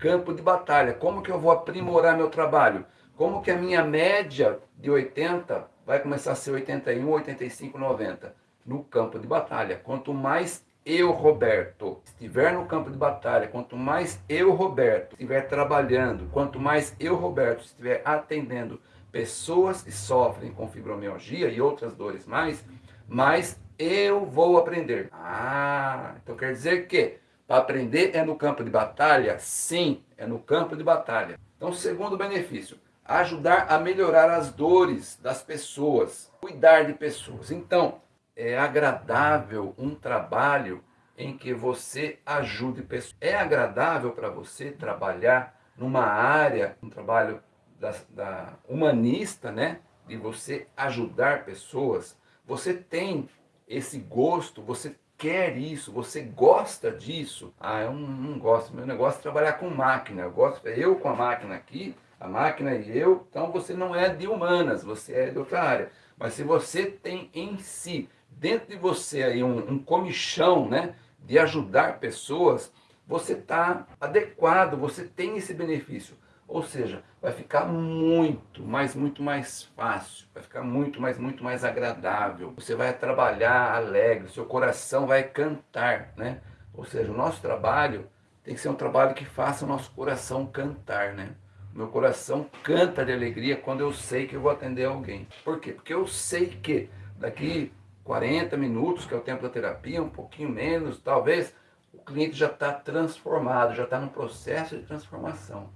campo de batalha. Como que eu vou aprimorar meu trabalho? Como que a minha média de 80 vai começar a ser 81, 85, 90? No campo de batalha. Quanto mais eu, Roberto, estiver no campo de batalha, quanto mais eu, Roberto, estiver trabalhando, quanto mais eu, Roberto, estiver atendendo pessoas que sofrem com fibromialgia e outras dores mais, mais eu vou aprender. Ah, então quer dizer que aprender é no campo de batalha? Sim, é no campo de batalha. Então, segundo benefício, ajudar a melhorar as dores das pessoas, cuidar de pessoas. Então, é agradável um trabalho em que você ajude pessoas. É agradável para você trabalhar numa área, um trabalho da, da humanista, né? De você ajudar pessoas. Você tem esse gosto, você quer isso, você gosta disso. Ah, eu não, não gosto, meu negócio é trabalhar com máquina. Eu gosto, eu com a máquina aqui, a máquina e eu, então você não é de humanas, você é de outra área. Mas se você tem em si dentro de você aí um, um comichão, né, de ajudar pessoas, você está adequado, você tem esse benefício. Ou seja, vai ficar muito, mais, muito mais fácil, vai ficar muito, mais, muito mais agradável. Você vai trabalhar alegre, seu coração vai cantar, né? Ou seja, o nosso trabalho tem que ser um trabalho que faça o nosso coração cantar, né? Meu coração canta de alegria quando eu sei que eu vou atender alguém. Por quê? Porque eu sei que daqui 40 minutos, que é o tempo da terapia, um pouquinho menos, talvez, o cliente já está transformado, já está no processo de transformação.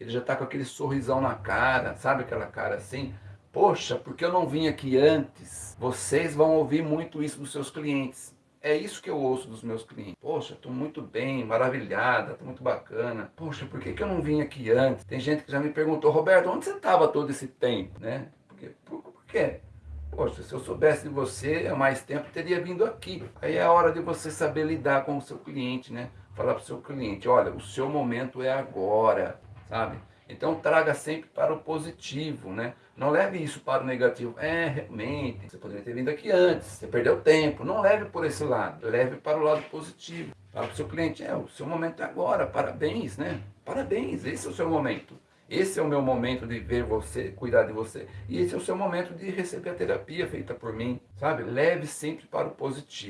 Ele já está com aquele sorrisão na cara, sabe aquela cara assim? Poxa, porque eu não vim aqui antes? Vocês vão ouvir muito isso dos seus clientes. É isso que eu ouço dos meus clientes. Poxa, estou muito bem, maravilhada, estou muito bacana. Poxa, por que, que eu não vim aqui antes? Tem gente que já me perguntou, Roberto, onde você estava todo esse tempo? Né? Porque, por, por quê? Poxa, se eu soubesse de você há mais tempo, teria vindo aqui. Aí é a hora de você saber lidar com o seu cliente, né? Falar para o seu cliente, olha, o seu momento é agora, sabe? Então traga sempre para o positivo, né? Não leve isso para o negativo. É, realmente, você poderia ter vindo aqui antes, você perdeu tempo. Não leve por esse lado, leve para o lado positivo. Fala para o seu cliente, é, o seu momento é agora, parabéns, né? Parabéns, esse é o seu momento. Esse é o meu momento de ver você, cuidar de você. E esse é o seu momento de receber a terapia feita por mim, sabe? Leve sempre para o positivo.